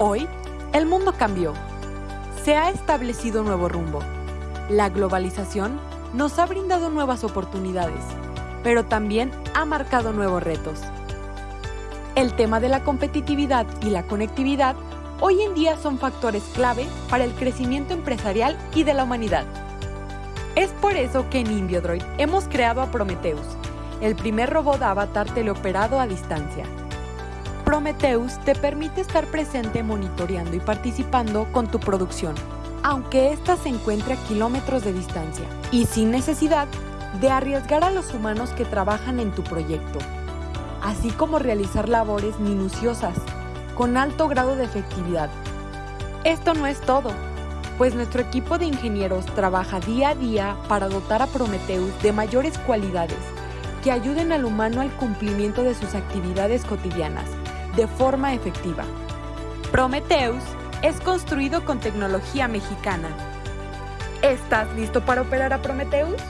Hoy, el mundo cambió. Se ha establecido un nuevo rumbo. La globalización nos ha brindado nuevas oportunidades, pero también ha marcado nuevos retos. El tema de la competitividad y la conectividad hoy en día son factores clave para el crecimiento empresarial y de la humanidad. Es por eso que en Inbiodroid hemos creado a Prometheus, el primer robot avatar teleoperado a distancia. Prometheus te permite estar presente monitoreando y participando con tu producción, aunque ésta se encuentre a kilómetros de distancia y sin necesidad de arriesgar a los humanos que trabajan en tu proyecto, así como realizar labores minuciosas con alto grado de efectividad. Esto no es todo, pues nuestro equipo de ingenieros trabaja día a día para dotar a Prometheus de mayores cualidades que ayuden al humano al cumplimiento de sus actividades cotidianas de forma efectiva. Prometheus es construido con tecnología mexicana. ¿Estás listo para operar a Prometheus?